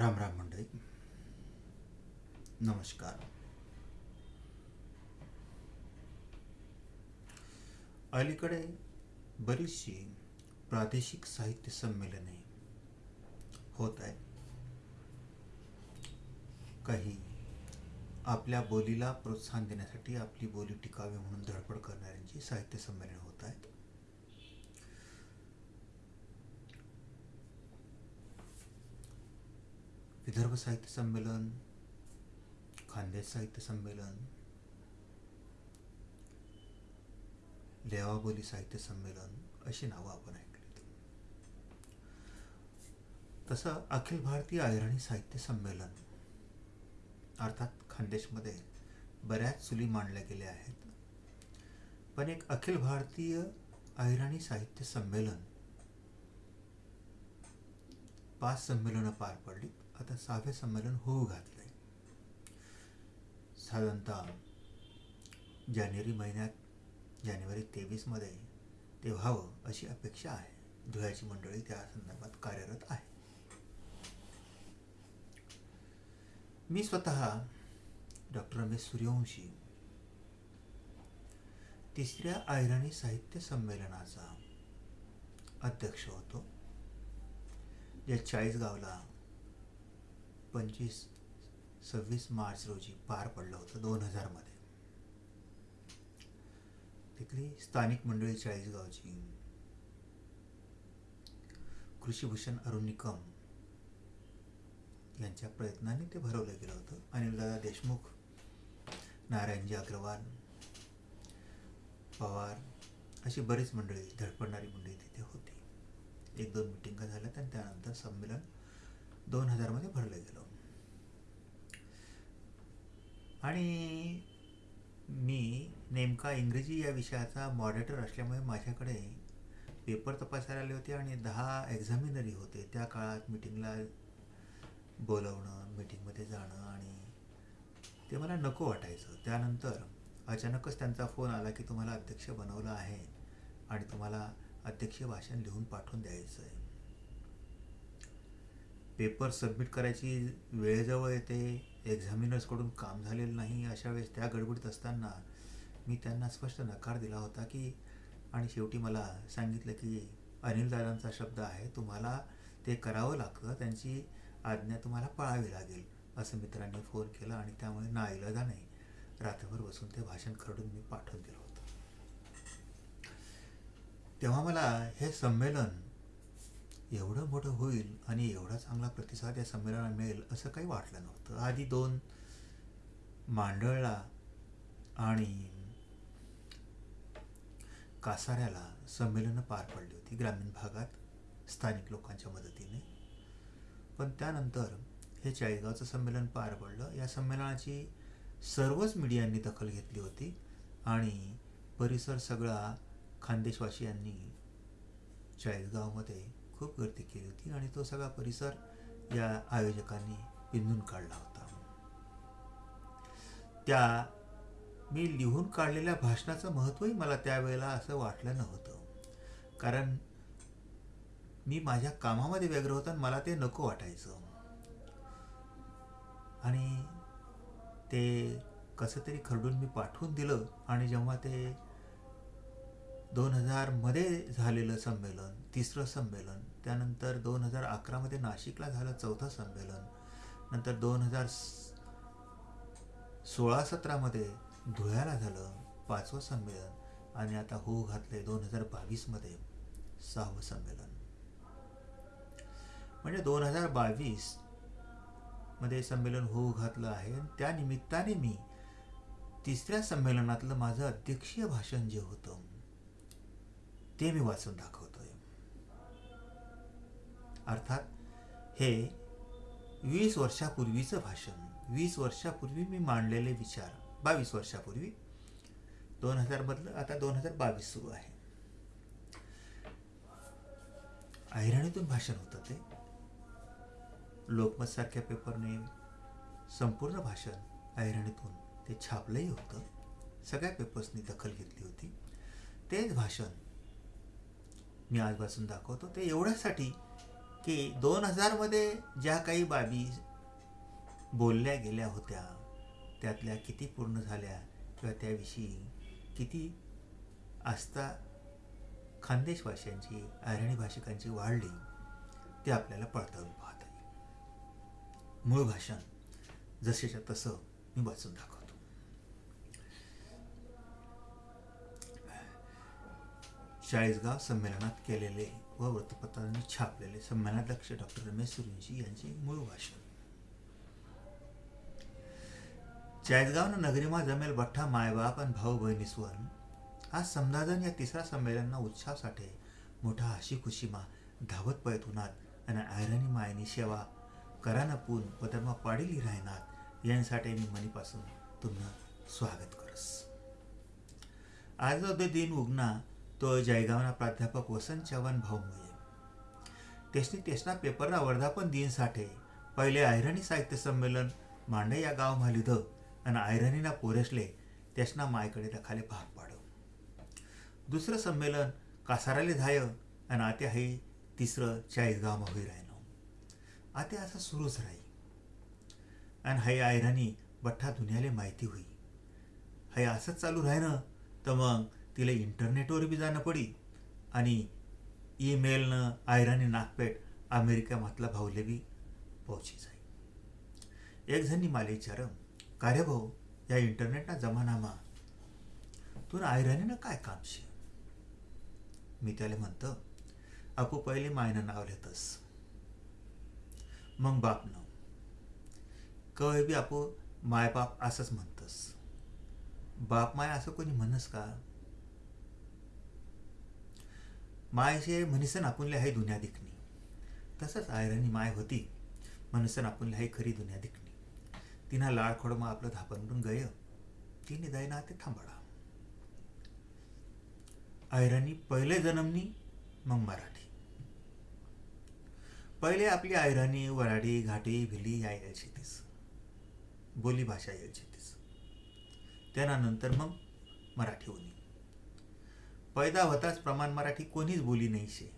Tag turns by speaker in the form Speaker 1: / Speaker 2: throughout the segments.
Speaker 1: राम राम मंडळी. नमस्कार. अलीकडे बरीचशी प्रादेशिक साहित्य संमेलने होत आहेत. काही आपल्या बोलीला प्रोत्साहन देण्यासाठी आपली बोली टिकावी म्हणून धडपड करणाऱ्यांची साहित्य संमेलन होत आहेत. विदर्भ साहित्य संमेलन खानदेश साहित्य संमेलन लेवाबोली साहित्य संमेलन अशी नावं आपण ऐकलीत. तसं अखिल भारतीय अहिराणी साहित्य संमेलन अर्थात खानदेशमध्ये बऱ्याच चुली मांडल्या गेल्या आहेत. पण एक अखिल भारतीय अहिराणी साहित्य संमेलन पाच संमेलनं पार पडली. आता सहावे संमेलन होऊ घातलंय. साधारणतः जानेवारी महिन्यात जानेवारी तेवीसमध्ये ते व्हावं अशी अपेक्षा आहे. धुळ्याची मंडळी त्या संदर्भात कार्यरत आहे. मी स्वतः डॉक्टर रमेश सूर्यवंशी तिसऱ्या आयराणी साहित्य संमेलनाचा अध्यक्ष होतो. या चाळीसगावला पंचवीस सव्वीस मार्च रोजी पार पडलं होतं दोन हजारमध्ये. तिथली स्थानिक मंडळी चाळीसगावची कृषीभूषण अरुण निकम यांच्या प्रयत्नाने ते भरवलं गेलं होतं. अनिलदादा देशमुख नारायणजी अग्रवाल पवार अशी बरीच मंडळी धडपडणारी मंडळी तिथे होती. एक दोन मिटिंगा झाल्यात आणि त्यानंतर संमेलन दोन हजारमध्ये भरलं गेलं. आणि मी नेमका इंग्रजी या विषयाचा मॉडरेटर असल्यामुळे माझ्याकडे पेपर तपासायला आले होते आणि दहा एक्झामिनरी होते. त्या काळात मिटिंगला बोलवणं मिटिंगमध्ये जाणं आणि ते मला नको वाटायचं. त्यानंतर अचानकच त्यांचा फोन आला की तुम्हाला अध्यक्ष बनवलं आहे आणि तुम्हाला अध्यक्ष भाषण लिहून पाठवून द्यायचं आहे पेपर सबमिट करायची वेळेजवळ येते एक्झामिनर्सकडून काम झालेलं नाही अशा वेळेस त्या गडबडीत असताना मी त्यांना स्पष्ट नकार दिला होता की आणि शेवटी मला सांगितलं की अनिलदादांचा शब्द आहे तुम्हाला ते करावं लागतं त्यांची आज्ञा तुम्हाला पाळावी लागेल असं मित्रांनी फोन केला आणि त्यामुळे ना इलदा नाही. रात्रभर बसून ते भाषण खरडून मी पाठवून दिलं होतं. तेव्हा मला हे संमेलन एवढं मोठं होईल आणि एवढा चांगला प्रतिसाद या संमेलनाला मिळेल असं काही वाटलं नव्हतं. आधी दोन मांडळला आणि कासाऱ्याला संमेलनं पार पडली होती ग्रामीण भागात स्थानिक लोकांच्या मदतीने. पण त्यानंतर हे चाळीसगावचं संमेलन पार पडलं. या संमेलनाची सर्वच मीडियांनी दखल घेतली होती आणि परिसर सगळा खानदेशवासियांनी चाळीसगावमध्ये खूप गर्दी केली होती आणि तो सगळा परिसर या आयोजकांनी पिंजून काढला होता. त्या मी लिहून काढलेल्या भाषणाचं महत्त्वही मला त्यावेळेला असं वाटलं नव्हतं. कारण मी माझ्या कामामध्ये व्यग्र होता आणि मला ते नको वाटायचं. आणि ते कसं तरी खरडून मी पाठवून दिलं आणि जेव्हा ते दोन हजारमध्ये झालेलं संमेलन तिसरं संमेलन त्यानंतर दोन हजार अकरामध्ये नाशिकला झालं चौथं संमेलन. नंतर दोन हजार सोळा सतरामध्ये धुळ्याला झालं पाचवं संमेलन. आणि आता हो घातले दोन हजार बावीसमध्ये सहावं संमेलन. म्हणजे दोन हजार बावीसमध्ये संमेलन होऊ घातलं आहे. आणि त्या निमित्ताने मी तिसऱ्या संमेलनातलं माझं अध्यक्षीय भाषण जे होतं ते मी वाचून दाखवलं. अर्थात हे वीस वर्षापूर्वीचं भाषण. वीस वर्षापूर्वी मी मांडलेले विचार. बावीस वर्षापूर्वी. दोन हजार मधलं आता दोन हजार बावीस सुरू आहे. ऐरणीतून भाषण होतं ते. लोकमत सारख्या पेपरने संपूर्ण भाषण ऐरणीतून ते छापलंही होतं. सगळ्या पेपर्सनी दखल घेतली होती. तेच भाषण मी आजपासून दाखवतो. ते एवढ्यासाठी की दोन हजारमध्ये ज्या काही बाबी बोलल्या गेल्या होत्या त्यातल्या किती पूर्ण झाल्या किंवा त्याविषयी किती आस्था खानदेशवाशांची अरणी भाषिकांची वाढली ते आपल्याला पडताळून पाहता येईल. मूळ भाषण जसेच्या तसं मी वाचून दाखवतो. चाळीसगाव संमेलनात केलेले व वृत्तपत्रांनी छापलेले संमेलनाध्यक्ष डॉक्टर रमेश सुरींशी यांचे मूळ भाषण. चाळीसगावनं नगरीमा जमेल बठ्ठा मायबाप आणि भाऊ बहिणीस्वन आज समदाजन या तिसऱ्या संमेलनना उत्साहासाठी मोठा हशी खुशीमा धावत पळत उन्हात आणि आयरणी मायनी सेवा करानं पून पदमा पाडीली राहणार यांसाठी मी मनीपासून तुम्हाला स्वागत करस. आज जो दिन उगना तो जयगावना प्राध्यापक वसंत चवन भाऊ मुये तेसनी तेसना पेपरना वर्धापन दिन साठे पहिले आयरणी साहित्य संमेलन मांडे या गाव मालिध आणि आयरनीना पोरेसले तेसना मायकडे रखाले भाग पाडव दुसरं संमेलन कासाराले झाय आणि आते हे तिसरं चाळीसगावमा होई राहिनो आते असं सुरूच राही. आणि हाय आयराणी बठ्ठा दुनियाले माहिती होई. हाय असंच चालू राहिनं तर मग तिला इंटरनेटवर बी जाणं पडी. आणि ईमेलनं आयराणी नागपेठ अमेरिका भाऊले बी पोहोची जाई. एक जणी मला विचार का रे भाऊ या इंटरनेटना जमानामा तुला आयराणीनं काय काम शे? मी त्याला म्हणतो आपू पहिले मायनं नाव लेतस. मग बापनं कवय बी आपू मायबाप असंच म्हणतस. बाप माय असं कोणी म्हणस का? मायचे म्हणीसन आपुनले आहे दुनिया दिखणी तसंच आयराणी माय होती म्हणसन आपुनले आहे खरी दुनिया दिखणी तिनं लाड खोडमा आपलं धापनडून गय तिने जाईना ते थांबाडा. आयराणी पहिले जन्मनी मग मराठी. पहिले आपली आयराणी वराडी घाटी भिली या यायची तीस बोली भाषा यायची तीस त्यानंतर मग मराठी होणी पैदा होताच प्रमाण मराठी कोणीच बोली नाही शे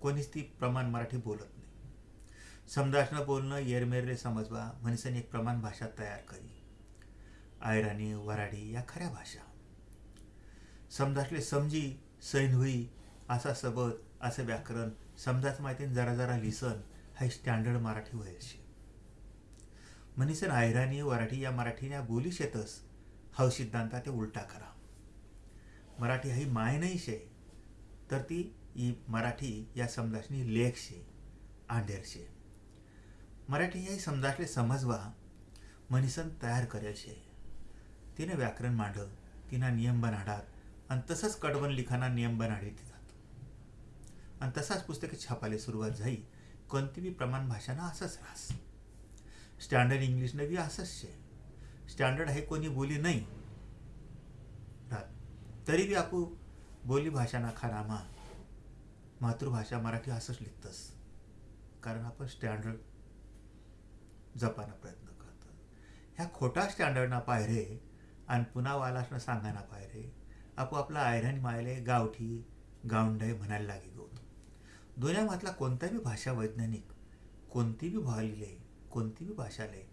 Speaker 1: कोणीच ती प्रमाण मराठी बोलत नाही. समजासनं बोलणं येरमेरले समजवा म्हणसन एक प्रमाण भाषा तयार करी. आयराणी वराडी या खऱ्या भाषा. समजासले समजी सैन होई असा सबद असं व्याकरण समजाच माहितीन जरा जरा लिसन हा स्टँडर्ड मराठी व्हायला शे म्हणीसन आयराणी वराठी या मराठीने बोली शेतस हा सिद्धांता ते उलटा करा. मराठी ही माय नाही शे. तर ती ही मराठी या समजाशनी लेख शे आंडेर शे. मराठी ही समजाशले समजवा मनीसन तयार करेल शे. तिने व्याकरण मांड तिना नियम बनाडात आणि तसंच कडवण लिखाणा नियम बनाडीत जातो. आणि तसाच पुस्तके छापायला सुरुवात झाली कोणती बी प्रमाण भाषांना असंच राहस स्टँडर्ड इंग्लिशनं बी असंच शे. स्टँडर्ड हे कोणी बोली नाही तरी बी आपू बोली भाषाना खानामा मातृभाषा मराठी असंच लिखतस. कारण आपण स्टँडर्ड जपाना प्रयत्न करतो. ह्या खोटा स्टँडर्डना पायरे आणि पुन्हा वालासनं सांगाना पायरे आपू आपला आयरन मायले गावठी गावंडय म्हणायला लागे गौत. दुनियामधला कोणताही भाषा वैज्ञानिक कोणती बी भालीले कोणती बी भाषाले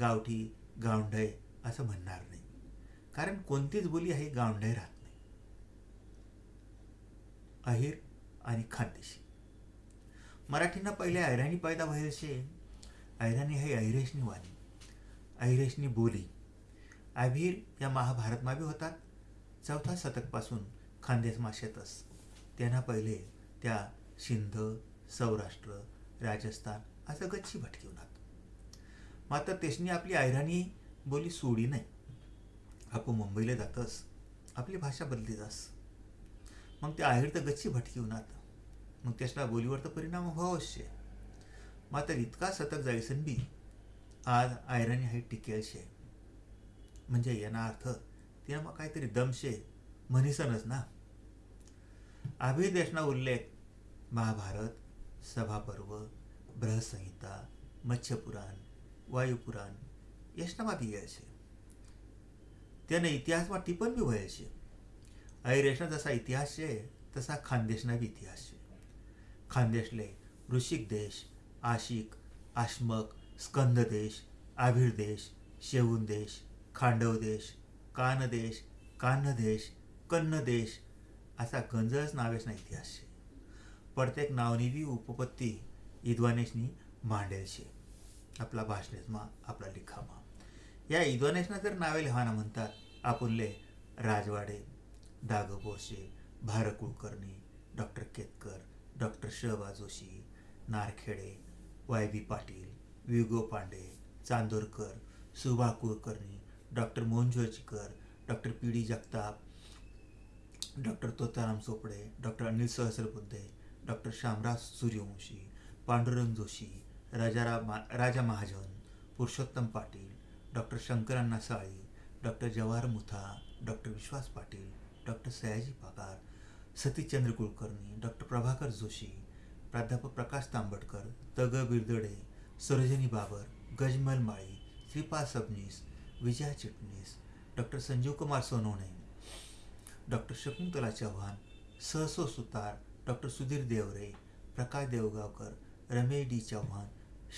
Speaker 1: गावठी गावंढय असं म्हणणार नाही. कारण कोणतीच बोली आहे गावंढय राहत अहिर आणि खानदेशी. मराठीनं पहिले ऐराणी पैदा व्हायचे ऐराणी हे ऐरेशनी वाणी. ऐरेशनी बोली. अभिर या महाभारतमाबी होतात. चौथा शतकपासून खानदेशमा शेतस त्यांना पहिले त्या सिंध सौराष्ट्र राजस्थान असं गच्ची भटकिवनात मात्र तेसनी आपली ऐराणी बोली सोडी नाही. आपण मुंबईला जातस. आपली भाषा बदली जास. मग ते आहेर तर गच्ची भटकिवनात मग त्याच्या बोलीवर तर परिणाम हो व्हावशे मात्र इतका सतत जायसन बी आज आयराणी हे टिकेलशे. म्हणजे याना अर्थ तिनं मग काहीतरी दमशे म्हणीसनच ना. अभिदेशना उल्लेख महाभारत सभापर्व बृहसंहिता मत्स्यपुराण वायुपुराण यशनामा ઇતિહાસમાં यायचे. त्याने इतिहासमा છે बी व्हायचे जसा इतिहास शे तसा खानदेशना बी इतिहास शे खानदेशले ऋषिक देश आशिक आश्मक स्कंध देश आभिर देश शेवून देश खांडव देश खांडवदेश कानदेश कान्हदेश कन्नदेश असा गंजच नावेशना इतिहास છે प्रत्येक नावनी उपपत्ती इद्वानेशनी मांडेल शे. आपला भाषणेसमा आपला लिखामा. या विद्वानेशना जर नावे लिहाना म्हणतात आपणले राजवाडे दाग बोरशे भार कुलकर्णी डॉक्टर केतकर डॉक्टर शहबा Joshi Narkhede Y B Patil विगो Pande Chandorkar Subha Kulkarni doctor Mohan Joshikar doctor P D Jagtap doctor Totaram Chopde doctor Anil Sahasrabuddhe doctor Shyamraj Suryawanshi Pandurang Joshi Rajaram Raja Mahajan Purushottam Patil doctor शंकरांना Sali doctor Jawahar Mutha doctor Vishwas Patil doctor Sayaji Pagar Satishchandra Kulkarni doctor Prabhakar Joshi प्राध्यापक प्रकाश तांबटकर तग Birdade Sarojini Babar Gajmal Mali Shripad Sabnis Vijaya Chitnis doctor Sanjeev Kumar Sonawane doctor Shakuntala Chavan सहसो Sutar doctor Sudhir Deore Prakash Deogaonkar Ramesh D Chavan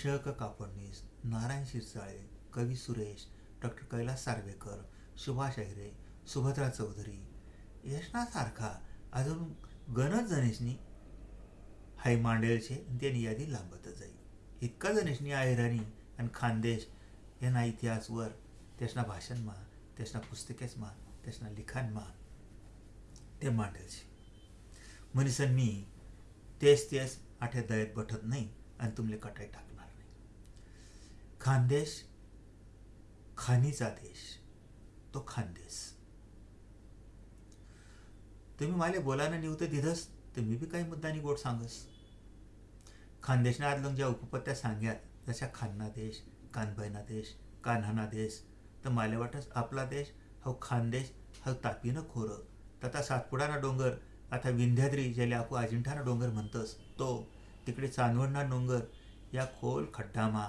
Speaker 1: शक कापडणीस नारायण शिरसाळे कवी Suresh doctor Kailas Sarvekar Subhash Ahire Subhadra Chaudhari यशनासारखा अजून गणच जणेशनी हाय आणि त्यांनी यादी लांबतच जाईल इतका जणेशनी आयराणी आणि खानदेश यांना इतिहासवर त्यासना भाषणमा त्यासना पुस्तकेसमा त्यासना लिखाणमा ते मांडेल म्हणीसन मी तेच तेच आठे दयत बठत नाही आणि तुमले कटाई टाकणार नाही. खानदेश खानीचा देश तो खानदेश. तुम्ही मला बोलायला निवतं दिधस तर मी बी काही मुद्दानी गोड सांगस. खानदेशना आदलं ज्या उपपत्त्या सांग्यात जशा खान्ना देश कानभैना देश कान्हाना देश तर मला वाटस आपला देश हो खानदेश हो तापीनं खोरं. तथा सातपुडाना डोंगर आता विंध्याद्री ज्याला आपण अजिंठाना डोंगर म्हणतस तो तिकडे चांदवडना डोंगर या खोल खड्डामा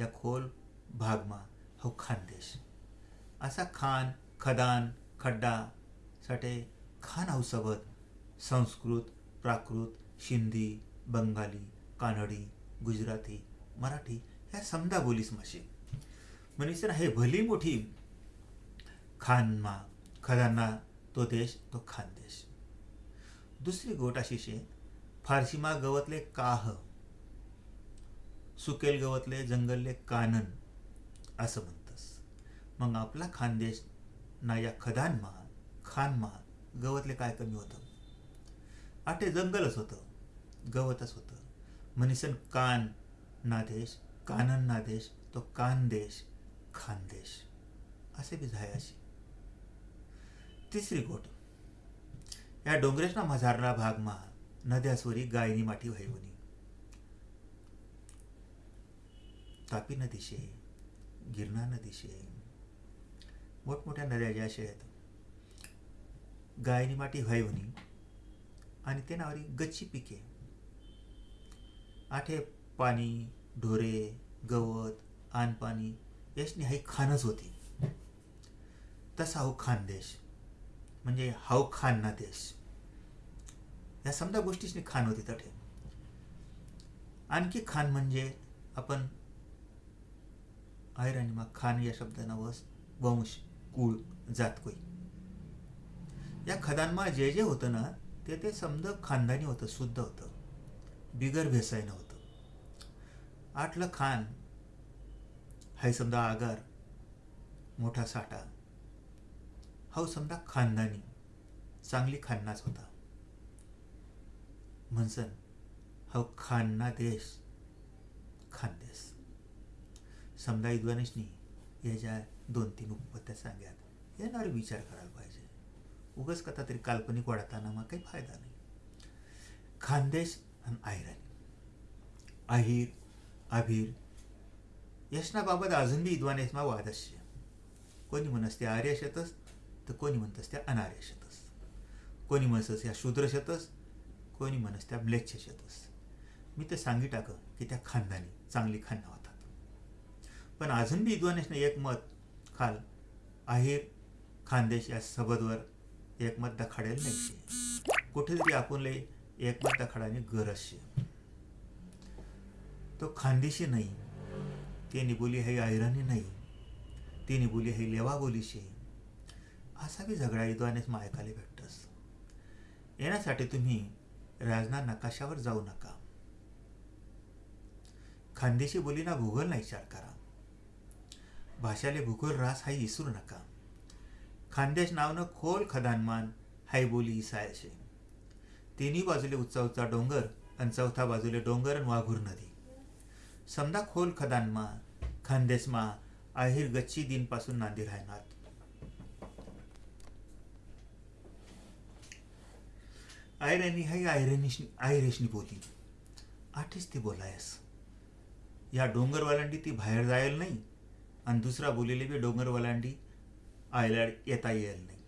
Speaker 1: या खोल भागमा हो खानदेश. असा खान खदान खड्डा साठे खान हाऊसोबत संस्कृत प्राकृत हिंदी बंगाली कानडी गुजराती मराठी ह्या समजा बोलीस माशी. मनीसर हे भली मोठी खानमा खदाना तो देश तो खानदेश दुसरी गोट अशी शे फारशीमा गवतले काह सुकेल गवतले जंगलले कानन असं म्हणतस. मग आपला खानदेश ना या खदानमा खानमा गवतले काय कमी होतं? आटे जंगलच होतं. गवतच होतं. म्हणीसन कान नादेश कानन नादेश तो कानदेश खानदेश असे बी झाय अशी. तिसरी गोट. या डोंगरेशना मझारला भागमा नद्यासवरी गायनी माठी व्हायवनी. तापी नदीशे गिरणा नदीशे. मोठमोठ्या नद्या ज्या अशा आहेत गायनी माटी व्हायवनी आणि ते नावारी गच्ची पिके. आठे पाणी ढोरे गवत आनपाणी याशनी हाई खानच होती. तसा हो खानदेश म्हणजे हाव हो खान ना देश. या समजा गोष्टीची खान होती तठे. आणखी खान म्हणजे आपण आयराणीमा खान या शब्दानं वस वंश कुळ जात कोई. या खदानमा जे जे होतं ना ते ते समजा खानदानी होतं शुद्ध होतं. बिगर भेसायनं होतं. आठलं खान हाय समजा आगार मोठा साठा. हा समजा खानदानी चांगली खान्नाच होता. म्हणसन हा खान्ना देश खानदेश समजा विद्वानेशनी याच्या दोन तीन उपपत्त्या सांग्यात येणार विचार करायला पाहिजे. उगच कथा तरी काल्पनिक वाढताना मग काही फायदा नाही. खानदेश आणि आयरन. अहिर अभिर यशनाबाबत अजून बी विद्वानेसमा वाद असते. कोणी म्हणस ते आर्य शेतस तर कोणी म्हणतस त्या अनार्य शेतस. कोणी म्हणतस या शूद्र शेतस कोणी म्हणस त्या म्लेच्छ शेतस. मी ते सांगी टाक की त्या खानदानी चांगली खांना होतात. पण अजून बी विद्वानेसने एक मत खाल आहिर खानदेश या सबदवर एकमत दखाडेल नाही. कुठेतरी आपण एकमत दखाडाने गरज शे तो खानदेशी नाही. तेनी बोली है ऐराणी नाही. तिने बोली है लेवा बोली शे असा बी झगडा इद्वानेच मायकाले भेटतस. येण्यासाठी तुम्ही राजना नकाशावर जाऊ नका. खानदेशी बोलीना भूगोल नाही विचार करा भाषाले भूगोल रास हाही इसरू नका. खानदेश नावनं खोल खदानमान हाय बोली इसाय शे तिन्ही बाजूले उच्चा उच्चा डोंगर आणि चौथा बाजूले डोंगर आणि वाघूर नदी. समजा खोल खदानमा खानदेशमा आहिर गच्ची दिनपासून नांदी राहणार. आयरेनी हाय आयरेनिश आयरेशनी बोली. आठीच ती बोलायस. या डोंगरवालांडी ती बाहेर जायल नाही आणि दुसरा बोलेली बी डोंगरवालांडी आयल्याड येता येईल नाही.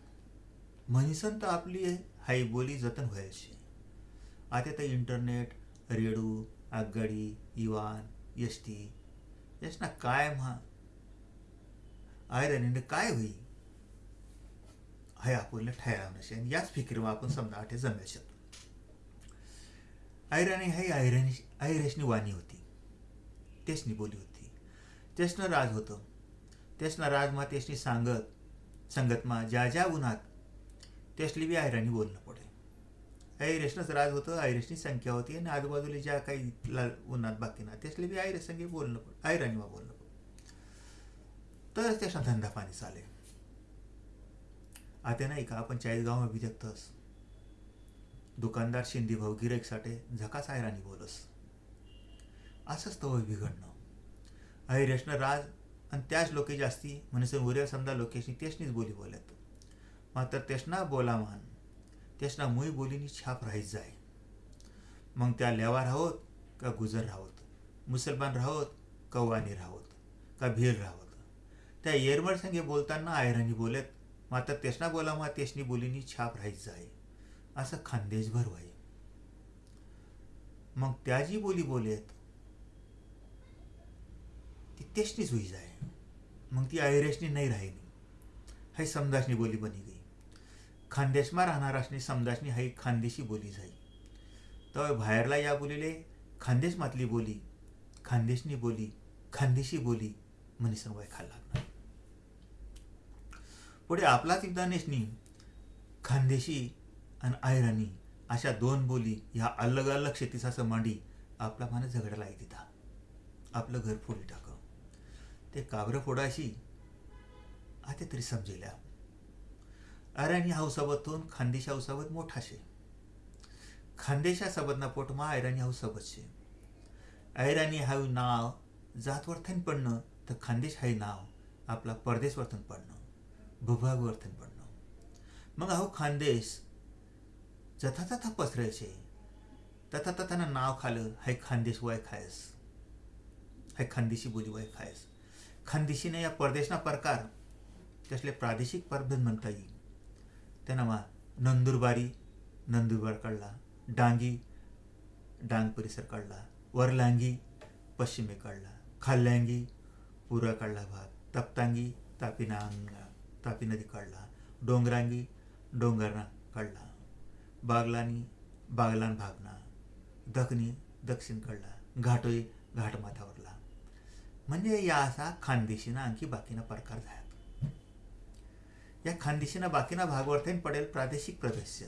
Speaker 1: म्हणीसन तर आपली हाई बोली जतन व्हायची आता तर इंटरनेट रेडू आगगाडी इवान एस टी याचना काय म्हा? आयरनीने काय होई? हाय आपल्याला ठरावणं शे आणि याच फिकिरीमा आपण समजा आठे जमेल शकतो आयराणी हाय आयरणी आयरेशनी वाणी होती. तेचनी बोली होती. तेसनं राज होतं. तेसनं राजमा तेसनी सांगत संगतमा ज्या ज्या उन्हात त्यासले बी आयराणी बोलणं पडे आयरेशनंच राज होतं आयरेशनी संख्या होती आणि आजूबाजूला ज्या काही उन्हात बाकी ना तेसले बी आयरेश संगे बोलणं पड आयराणीमा बोलणं तरच त्याचा धंदा पाणी चालेल आता नाही का आपण चाळीसगावमा अभि देखतस दुकानदार शिंदे भाऊ गिरेकसाठी झकास आयराणी बोलस. असंच तो बिघडणं. ऐरेशनं राज आणि त्याच लोके जास्ती म्हणजे उर्या समजा लोकेशनी तेशनीच बोली बोलत. मात्र तेशना बोला मान तेशना मुई बोलीनी छाप राहीत जाय. मग त्या लेवा राहोत का गुजर राहोत? मुसलमान राहोत का वाणी राहोत? का भीर राहोत? त्या येरमळ संगे बोलताना आयराणी बोलत मात्र तेसना बोला मा तेसनी बोलीनी छाप राहीत जाय. असं खानदेशभर व्हाय. मग त्या जी बोली बोलेत ती तेसनीच होई जाय. मग ती आयरेशनी नाही राहिली. हाय समदासनी बोली बनी गई. खानदेशमा राहणारासनी समदासनी हाय खानदेशी बोली जाई. तर बाहेरला या बोलीले खानदेशमातली बोली खानदेशनी बोली खानदेशी बोली म्हणीसन वय खायला लागणार. पुढे आपलाच विद्वानेशनी खानदेशी आणि आयराणी अशा दोन बोली ह्या अलग अलग शेतीचा मांडी आपला माने झगडायला येत आपलं घर फोडी टाक ते काबरं फोडाशी आता तरी समजेल्या अरानी हौसाबतून खानदेश हौसाबत मोठा शे खानदेशा सबदना पोटमा आयराणी हाऊसाबत शे आयराणी हाऊ नाव जातवर्थन पडणं तर खानदेश हाय नाव आपला परदेश वर्तन पडणं भूभाग वर्तन पडणं. मग अहो खानदेश जथा तथा पसरायचे. तथा तथानं नाव खालं हाय खानदेश वय खायस. हाय खानदेशी बोली वय खायस. खानदेशीने या परदेशना प्रकार त्यासले प्रादेशिक परभेद म्हणता येईल. त्यांना नंदुरबारी नंदुरबार काढला डांगी डांग परिसर काढला वरलांगी पश्चिमे काढला खाल्ल्यांगी पुरा काढला भाग तप्तांगी तापी नांगा तापी नदी काढला डोंगरांगी डोंगरना काढला बागलानी बागलान भागना दखनी दक्षिण काढला घाटोई घाटमाथावरला म्हणजे या असा खानदेशीना आणखी बाकीना प्रकार झाला. या खानदेशीना बाकीना भागवर्थेन पडेल प्रादेशिक प्रदेश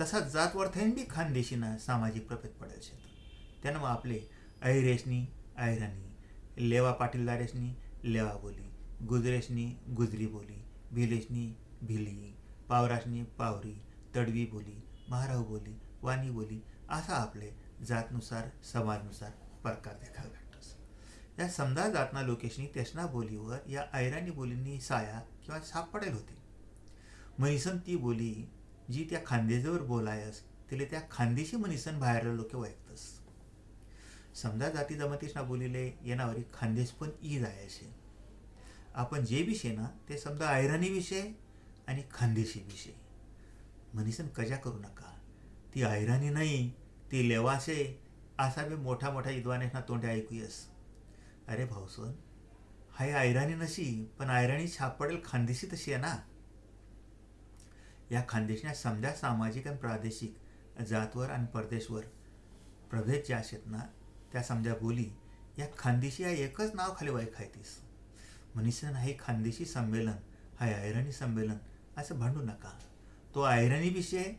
Speaker 1: तसा जातवर्थेन बी खानदेशीना सामाजिक प्रभेद पडेल शेत त्यानं मग आपले अहिरेशनी अहिराणी लेवा पाटीलदारेशनी लेवा बोली गुजरेशनी गुजरी बोली भिलेशनी भिली पावराशनी पावरी तडवी बोली महाराव बोली वाणी बोली असा आपले जातनुसार समाजनुसार प्रकार देखावे. या समजा जातना लोकेशनी तेसना बोलीवर या ऐराणी बोलींनी साया किंवा साप पडेल होती. म्हणीसन ती बोली जी त्या खांदेजवर बोलायस तिले त्या खांदेशी म्हणीसन बाहेर लोक ऐकतस समजा जाती जमातीसना बोलिले येणावरी खानदेश पण ई जायचे आपण जे विषय ना ते समजा ऐराणी विषय आणि खानदेशी विषय म्हणीसन कजा करू नका. ती ऐराणी नाही ती लेवाशे असा बी मोठा मोठा विद्वानेसना तोंडे ऐकूयस. अरे भाऊसन हाय आयराणी नशी पण आयराणी छाप पडेल खानदेशी तशी आहे ना? या खानदेशना समजा सामाजिक आणि प्रादेशिक जातवर आणि परदेशवर प्रभेद ज्या आहेत ना त्या समजा बोली या खानदेशी या एकच नाव खाली वाई खायतीस म्हणीसन हे खानदेशी संमेलन हाय आयरणी संमेलन असं भांडू नका. तो आयरणी विषय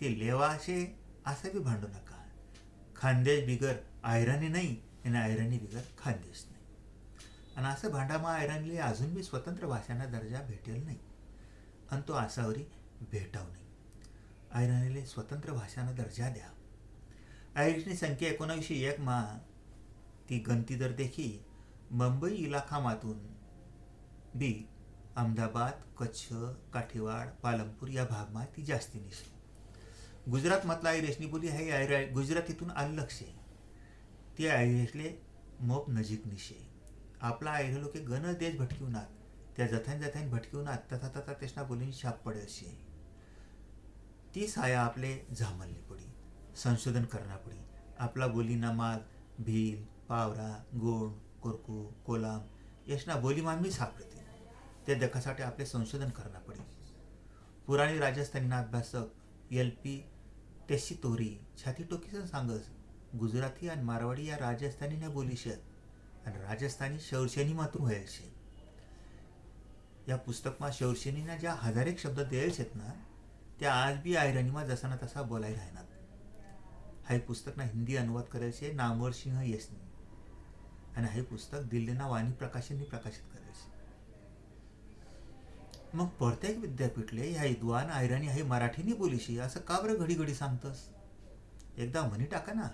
Speaker 1: ते लेवाशे असं बी भांडू नका. खानदेश बिगर आयरणी नाही आणि ऐरणी बिगर खानदेश नाही आणि असं भांडामा ऐरणीले अजून बी स्वतंत्र भाषांना दर्जा भेटेल नाही आणि तो आसावरी भेटाव नाही ऐरणीले स्वतंत्र भाषांना दर्जा द्या आयरिशनी संख्या एकोणावीसशे एक मा ती गंती दर देखी मुंबई इलाखामातून बी अहमदाबाद कच्छ काठीवाड पालमपूर या भागमा ती जास्ती निशे गुजरात मधला आयरेशनी बोली आहे आयरा गुजरातीतून ते लक्ष ती आयरेशले मोप नजीक निशे. आपला आयरे लोके गण देश भटकिवनात. त्या जथान जथान आत तथा तथा तेसना बोलीन छाप पडे अशी ती साया आपले झामलली पडी. संशोधन करणार पडी. आपला बोलीना माल भील पावरा गोंड कोरकू कोलाम यशना बोलीमान मी सापडते. ते दखासाठी आपले संशोधन करणार पडी. पुराणी राजस्थानीना अभ्यासक एल पी तेशी तोरी छाती टोकीचं सांगस गुजराती आणि मारवाडी या राजस्थानीने बोली शेत आणि राजस्थानी शौरसेनी मात्र व्हायल शे. या पुस्तकमा शौरसेनीना ज्या हजारेक शब्द द्यायल शेत ना त्या आज बी आयरणीमा जसा ना तसा बोलाय राहणार हाय पुस्तकना हिंदी अनुवाद करेल शे नामवर सिंह येसनी. आणि हे पुस्तक दिल्लीना वाणी प्रकाशनी प्रकाशित करायचे मग प्रत्येक विद्यापीठले ह्या विद्वान आयराणी हे मराठीनी बोलीशी असं का बरं घडी घडी सांगतस? एकदा म्हणी टाका ना.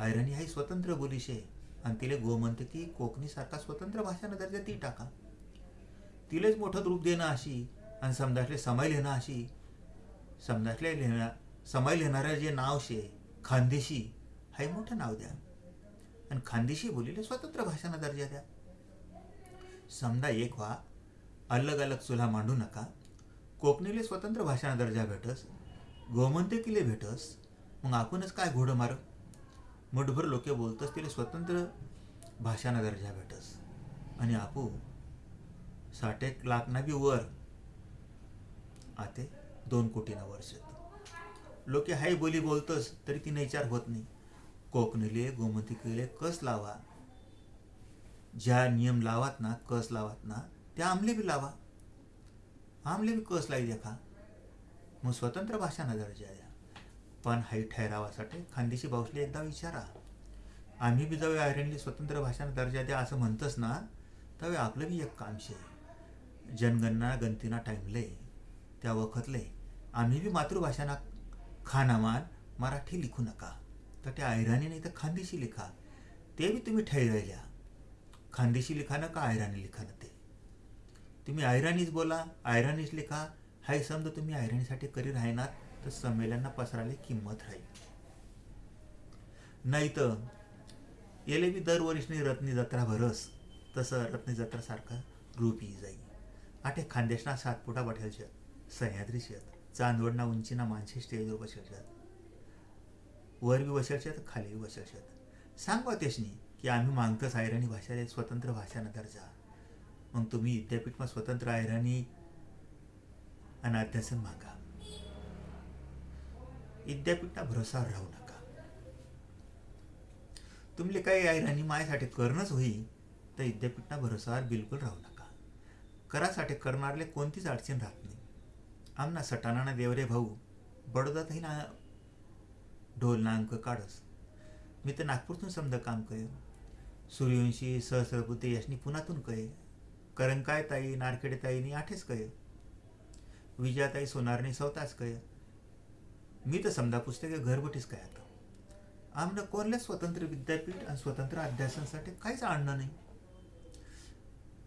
Speaker 1: आयरणी ही स्वतंत्र बोलीशे आणि तिले गोमंत की कोकणीसारखा स्वतंत्र भाषानं दर्जा ती टाका. तिलेच मोठं रूप देणं अशी आणि समजासले समय लिहिणं अशी. समजासले लिहिणं समय लिहिणारं जे नाव शे खानदेशी हे मोठं नाव द्या. आणि खानदेशी बोलीले स्वतंत्र भाषांना दर्जा द्या. समजा एक व्हा अलग अलग चुला मांडू नका. कोकणीले स्वतंत्र भाषांना दर्जा भेटस. गोमंतकीले भेटस. मग आपणच काय घोडं मारक मुठभर लोके बोलतस तिला स्वतंत्र भाषाना दर्जा भेटस. आणि आपू साठेक लाख लाखना बी वर आते दोन कोटीना वर्ष लोके हाय बोली बोलतस तरी ती विचार होत नाही. कोकणीले गोमतीकले कस लावा? ज्या नियम लावात ना कस लावात ना त्या आमले बी लावा. आमले बी कस लाई देखा मग स्वतंत्र भाषाना दर्जा द्या पण हाई ठहरावासाठी. खानदेशी भाऊसले एकदा विचारा. आम्ही बी जाऊ आयरनली स्वतंत्र भाषांना दर्जा द्या असं म्हणतस ना तवे आपलं बी एक काम शे. जनगणना गणतीना टाईमले त्या वखतले आम्ही बी मातृभाषांना खानामान मराठी लिखू नका. तर त्या ऐराणी नाही तर खानदेशी लिखा. ते बी तुम्ही ठरवल्या खानदेशी लिखाणं का ऐराणी लिखाणं ते. तुम्ही ऐराणीच बोला ऐराणीच लिखा. हाय समजा तुम्ही ऐराणीसाठी करी राहणार? तर संमेलनांना पसरायला किंमत राहील. नाही तर येले बी दरवर्षी रत्नी जत्रा भरस तसं रत्नी जत्रासारखं रूप येई जाईल. आठे खानदेशना सात फुटा बठेल शेत सह्याद्री शेत चांदवडना उंचीना माणसे स्टेजवर बसेल शेत वर बी बसेल शेत खाली बी बसेल शेत. सांगवा तेशनी की आम्ही मागतच आयराणी भाषा स्वतंत्र भाषानं दर्जा. मग तुम्ही विद्यापीठमा स्वतंत्र आयराणी आणि अध्यासन मागा. विद्यापीठना भरोसावर राहू नका. तुमले काही आयराणी मायासाठी करणंच होई तर विद्यापीठना भरोसावर बिलकुल राहू नका. करासाठी करणारले कोणतीच अडचण राहत नाही. आमना सटाणाना देवरे भाऊ बडोदातही ना ढोल ना अंक काढस. मी तर नागपूरतून समजा काम कय सूर्यवंशी सहस्रबुद्धे यशनी पुण्यातून कय करंकाय ताई नारखेडे ताईनी आठेच कय विजयाताई सोनारने स्वतःच कय मी तर समजा पुस्तके घरबटीच काय आता? आमनं कोणले स्वतंत्र विद्यापीठ आणि स्वतंत्र अध्यासनासाठी काहीच आणणं नाही.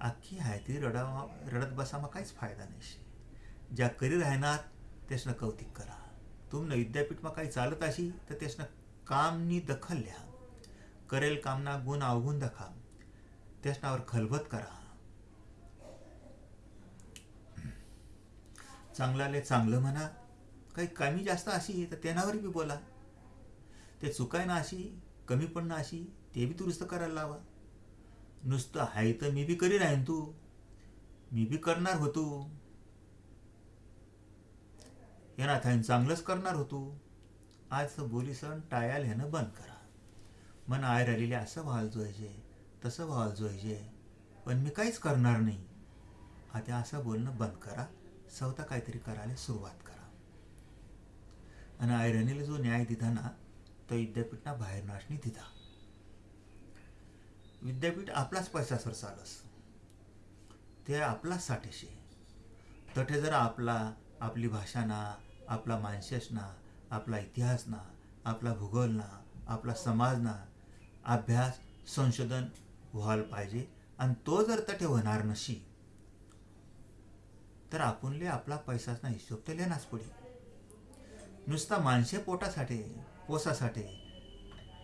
Speaker 1: आख्खी आहे ती रडा रडत बसामा काहीच फायदा नाही ज्या करी राहणार त्यासनं कौतिक करा. तुमनं विद्यापीठमा काही चालत अशी तर त्यासनं कामनी दखल लिहा करेल कामना गुण अवगुण दखा. त्यासनावर खलबत करा. चांगलाले चांगलं म्हणा काही कमी जास्त अशी तर त्यानावर बी बोला. ते चुकाय ना अशी कमी पडणं अशी ते बी दुरुस्त करायला लावा. नुसतं आहे तर मी बी करी राहीन तू. मी बी करणार होतो. येणार थाईन चांगलंच करणार होतो. आज बोली सण टायाल ह्यानं बंद करा. मन आय राहिलेले असं व्हायला जोयचे तसं व्हायला जोयचे पण मी काहीच करणार नाही. आता असं बोलणं बंद करा. स्वतः काहीतरी करायला सुरुवात करा. आणि आयरनीला जो न्याय दिधा ना तो विद्यापीठना बाहेर नाशनी दिधा विद्यापीठ आपलाच पैसासर चालस. ते आपलाच साठेशे. तठे जर आपला आपली भाषा ना आपला माणसेस ना आपला इतिहास ना आपला भूगोल ना आपला समाज ना अभ्यास संशोधन व्हायला पाहिजे आणि तो जर तठे होणार नशी तर आपणले आपला पैसासना हिशोब तर लेनाच पडेल नुसता माणसे पोटासाठी पोसासाठी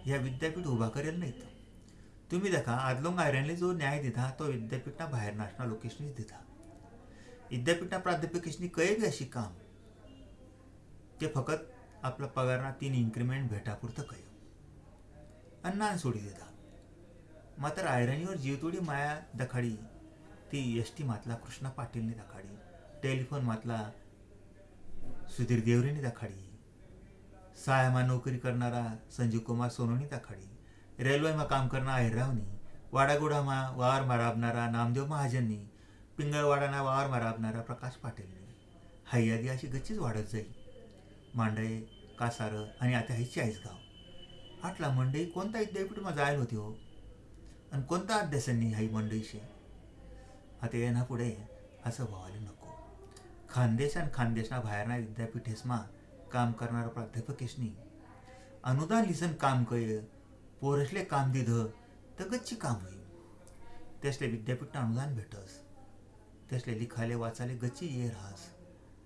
Speaker 1: या विद्यापीठ उभा करेल नाहीत. तुम्ही देखा आदलोंग आयरनले जो न्याय दिधा तो विद्यापीठना बाहेर नाशना लोकेशनीच दिधा विद्यापीठना प्राध्यापकेशनी कळे बी अशी काम? ते फकत आपला पगारना तीन इन्क्रिमेंट भेटापुरतं कयो अन्नान सोडी दिधा मात्र आयरनीवर जीवतोडी माया दखाडी ती एस टी मातला कृष्णा पाटीलनी दखाडी टेलिफोन मातला सुधीर देवरेनी दखाडी सहायमा नोकरी करणारा संजीव कुमार सोनोनी ताखाडी रेल्वेमा काम करणारा अहिरावनी वाडागुडामा वावर माराबणारा नामदेव महाजननी. पिंगळवाडाना वावर माराबणारा प्रकाश पाटीलनी. हाई यादी अशी गच्चीच वाढत जाईल. मांडळे कासारं आणि आता हायचे चाळीस गाव आटला मंडई कोणता विद्यापीठमा जायला होती हो? आणि कोणता अभ्यासांनी हाई मंडईशे? आता येणा पुढे असं व्हायला नको. खानदेश आणि खानदेशना बाहेरना विद्यापीठेसमा काम करणारा प्राध्यापकेशनी अनुदान लिसन काम कय पोरसले काम दिधं तगतची गच्ची काम होई. त्यासले विद्यापीठ अनुदान भेटस. त्यासले लिखाले वाचाले गच्ची ये राहस.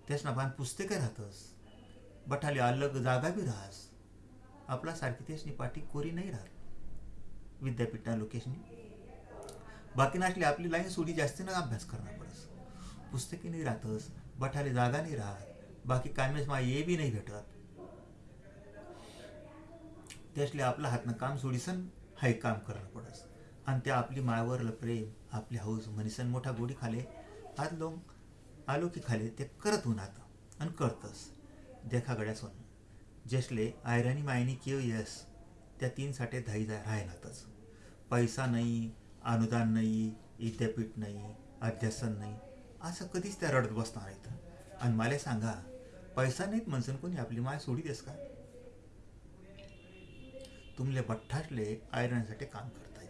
Speaker 1: त्यासना पान पुस्तके राहतस. बठाले अलग जागा बी राहस. आपला सारखी त्यासनी पाठी कोरी नाही राहत. विद्यापीठना लोकेशनी बाकी नासली आपली लाईन सोडी जास्तीनं अभ्यास करणार पडस. पुस्तके नाही राहतस बठाले जागा नाही राहत. बाकी कामेस ये बी नाही भेटत. त्यासले आपलं हातनं काम सोडीसन हाय काम करणं पडस. आणि त्या आपली मायावरलं प्रेम आपली हौस म्हणीसन मोठा गोडी खाले आत लोक आलो की खाले ते करत उन्हात आणि करतस. देखा गड्या सोन जसले आयराणी मायनी किव यस त्या तीन साठे धाई जा राहणारच पैसा नाही अनुदान नाही विद्यापीठ नाही अध्यासन नाही असं कधीच त्या रडत बसणार आहेत आणि मला सांगा पैसा नाहीत म्हणसन कोणी? आपली माय सोडी देस का? तुमले बठ्ठासले आयरनसाठी काम करताय.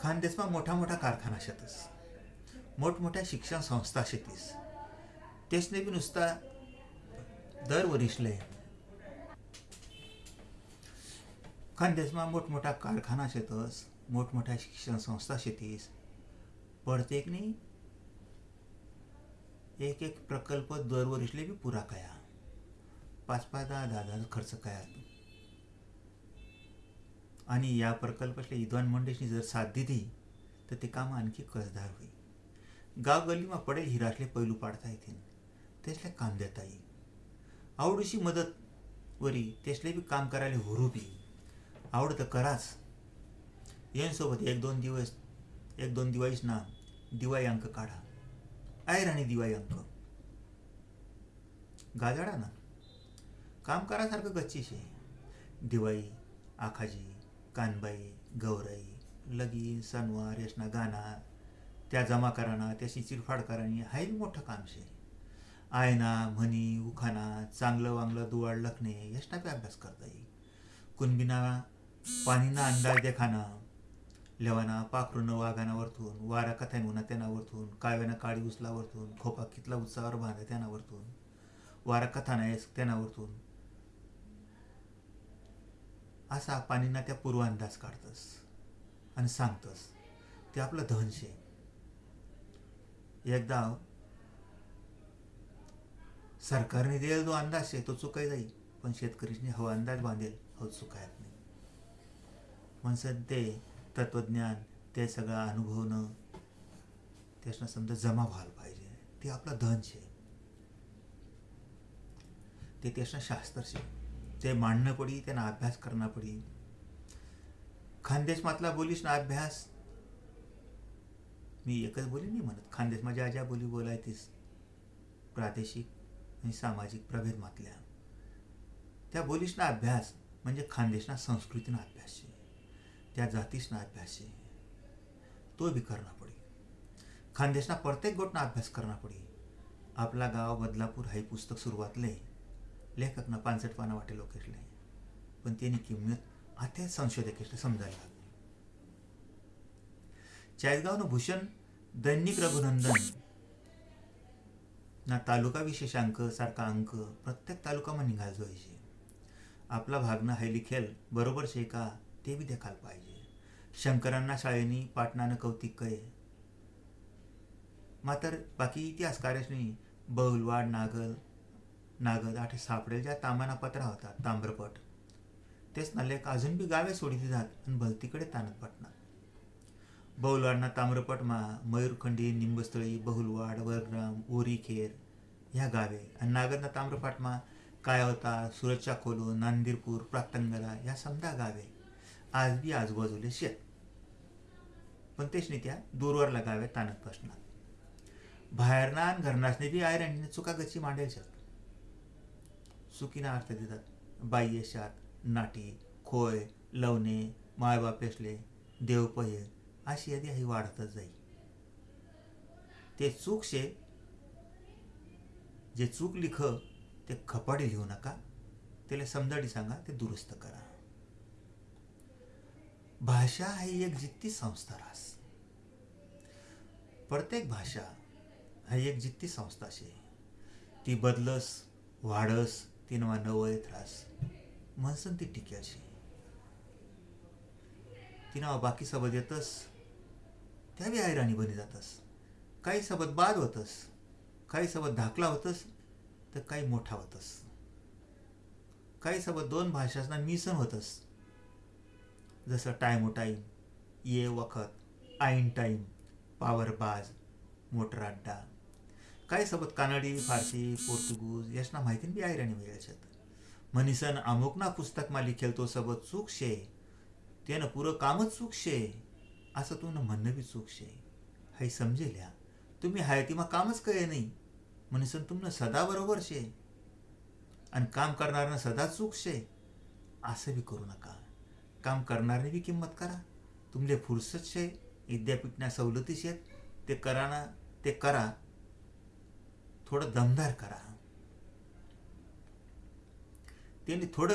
Speaker 1: खानदेशमा मोठा मोठा कारखाना शेतस. मोठमोठ्या शिक्षण संस्था शेतीस. तेसने बी नुसता दर खानदेशमा मोठमोठा कारखाना शेतस मोठमोठ्या शिक्षण संस्था शेतीस. प्रत्येक नाही? एक एक प्रकल्प दरवर्षीले बी पुरा कया. पाच पाच दहा दहा दहा खर्च कया आणि या प्रकल्पातल्या विद्वान मंडळीने जर साथ दिली तर ते काम आणखी कसदार होईल. गाव गल्लीमा पडेल हिरासले पैलू पाडता येतील त्यासले काम देता येईल. आवडीशी मदत वरी त्यासले बी काम करायला हुरू बी. आवड तर कराच. यांसोबत एक दोन दिवस एक दोन दिवाळीच ना दिवाळी अंक काढा. आयर आणि दिवाळी अंक. गाजाडा ना. काम करासारखं गच्चीश आहे. दिवाळी आखाजी कानबाई गौराई लगीन सणवार यशना गाना त्या जमा कराना त्याशी चिरफाड करानी हाही मोठं काम शे. आयना म्हणी उखाना चांगलं वांगलं दुवाळ लखणे यशना बी अभ्यास करता येईल. कुणबिना पाणीना अंदाज देखाना लेवाना पाखरूनं वाघाना वरतून वारा कथान उन्हा त्यांना वरतून काव्याना काळी उचला वरतून खोपा कितला उत्साहावर बांधा त्यांना वरतून वारा कथाना येस त्यांना वरतून. असा पाणींना त्या पूर्वांदाज काढतस आणि सांगतस ते आपलं धन शे. एकदा सरकारने दिलेला जो अंदाज आहे तो चुकाय जाईल पण शेतकरीने हवा अंदाज बांधेल हो चुकायत नाही. म्हणसन ते तत्वज्ञान ते सगळं अनुभवणं त्यासनं समजा जमा व्हायला पाहिजे. ते आपलं धन शे. ते त्यासनं शास्त्र शे. ते मांडणं पडी त्यांना अभ्यास करणं पडी. खानदेशमातला बोलीस ना अभ्यास. मी एकच बोली नाही म्हणत. खानदेश माझ्या ज्या बोली बोलायतीस प्रादेशिक आणि सामाजिक प्रभेद मातल्या त्या बोलीस ना अभ्यास म्हणजे खानदेशना संस्कृतीना अभ्यास છે त्या जातीसना अभ्यास છે तो बी करना पडी. खानदेशना प्रत्येक गोटना अभ्यास करणं पडी. आपला गाव बदलापूर हे पुस्तक सुरुवातले लेखकनं पानसठ पाना वाटे लोकेशले पण तेनी किंमत आता संशोधकेशले समजायला लागली. चाळीसगावनं भूषण दैनिक रघुनंदन. ना तालुका विशेषांक सारखा अंक प्रत्येक तालुकाમાં निघाल जोईचे आपला भागनं हाय लिखेल बरोबर शे का? ते बी देखायला पाहिजे. शंकरांना शाळेनी पाटणानं कौतिक कये मात्र बाकी इतिहासकारांनी बहुलवाड नागल नागद आठ सापडेल ज्या तामाना पत्रा होता ताम्रपट. तेच ना लेख अजून बी गावे सोडित जात आणि भलतीकडे ताणत पटणार. बहुलवाडना ताम्रपटमा मयूरखंडी निंबस्थळी बहुलवाड वरग्राम ओरीखेर ह्या गावे. आणि नागदना ताम्रपाटमा कायवता सुरतच्या खोलो नांदीरपूर प्रातंगला ह्या समजा गावे. आज बी आजूबाजूले शेत. पण तेच त्या दूरवर लगावे ताणक प्रश्न बाहेरना आणि घरनासने बी आयरणीने चुकागची मांडेल शेत चुकीना अर्थ देतात. बाई शात नाटी खोय लवणे मायबापेसले देवपय अशी यादी ही वाढतच जाई. ते चूक शे जे चूक लिख ते खपाडी लिहू नका. त्याला समजाडी सांगा ते दुरुस्त करा. भाषा ही एक जित्ती संस्था रास। प्रत्येक भाषा ही एक जित्ती संस्था शे ती बदलस वाढस ती नवा वयत रास म्हणसन ती टिक्या शे ती नाव बाकी सबद येतस त्या बी हैराणी बनी जातस। काही सबद बाद होतस काही सबद धाकला होतस तर काही मोठा होतस। काही सबद दोन भाषासना मिसन होतस जसं टाइम टाईम ये वखत आईन टाईम पावर बाज मोटर अड्डा. काही सबत कानडी फारसी पोर्तुगूज यासना माहिती बी आयराणी मिळायच्यात मनीसन अमुकना पुस्तकमा लिखेल तो सबत चूक शे. त्यानं पुरं कामच चूक शे. असं तू म्हणणं बी चूक शे. हाय समजेल्या तुम्ही हाय ती मग कामच कळे नाही म्हणीसन तुमनं सदा बरोबर शे. आणि काम करणारनं सदा चूक शे. असं बी करू नका. काम करणारे बी किंमत करा. तुमले फुरसत शे विद्यापीठना सवलती शेत ते कराना ते करा. थोडं दमदार करा. त्यांनी थोडं